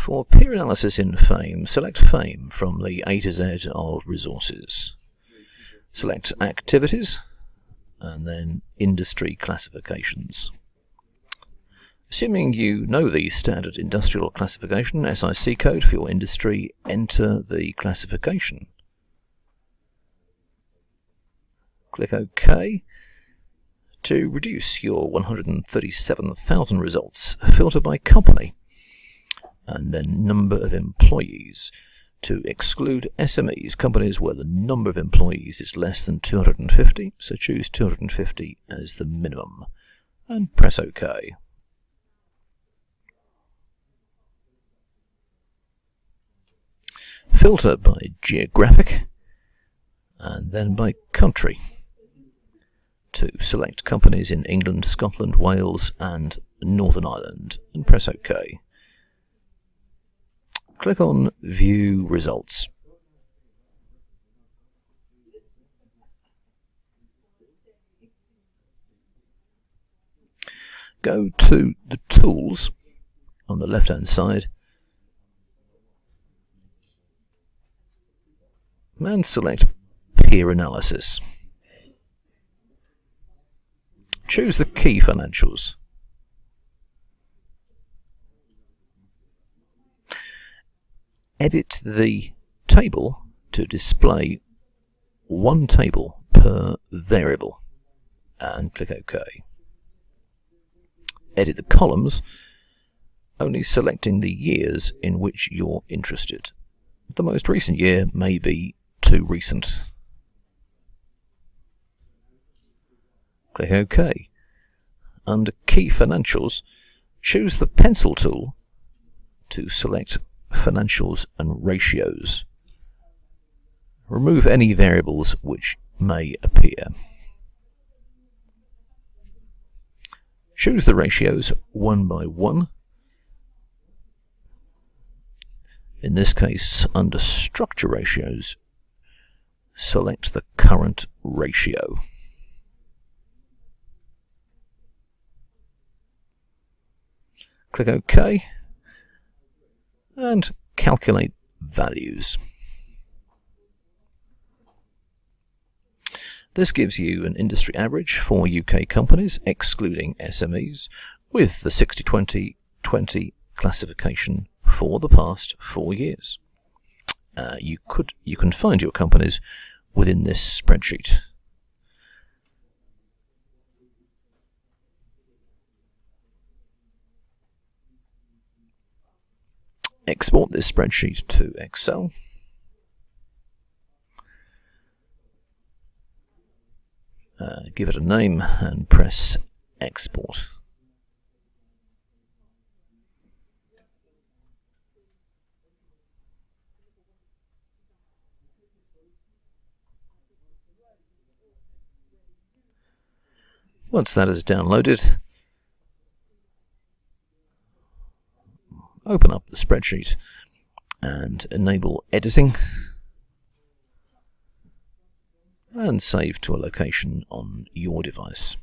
For peer analysis in FAME, select FAME from the A to Z of resources. Select Activities and then Industry Classifications. Assuming you know the standard industrial classification SIC code for your industry, enter the classification. Click OK. To reduce your 137,000 results, filter by company and then number of employees. To exclude SMEs, companies where the number of employees is less than 250, so choose 250 as the minimum and press OK. filter by geographic and then by country to select companies in England, Scotland, Wales and Northern Ireland and press OK. Click on View Results. Go to the Tools on the left hand side and select Peer Analysis. Choose the key financials. Edit the table to display one table per variable and click OK. Edit the columns, only selecting the years in which you're interested. The most recent year may be too recent. Click OK. Under Key Financials, choose the pencil tool to select Financials and Ratios. Remove any variables which may appear. Choose the ratios one by one. In this case, under Structure Ratios, select the current ratio. Click OK and calculate values. This gives you an industry average for UK companies, excluding SMEs, with the 60-20-20 classification for the past four years. Uh, you could you can find your companies within this spreadsheet. Export this spreadsheet to Excel. Uh, give it a name and press export. Once that is downloaded, open up the spreadsheet and enable editing and save to a location on your device.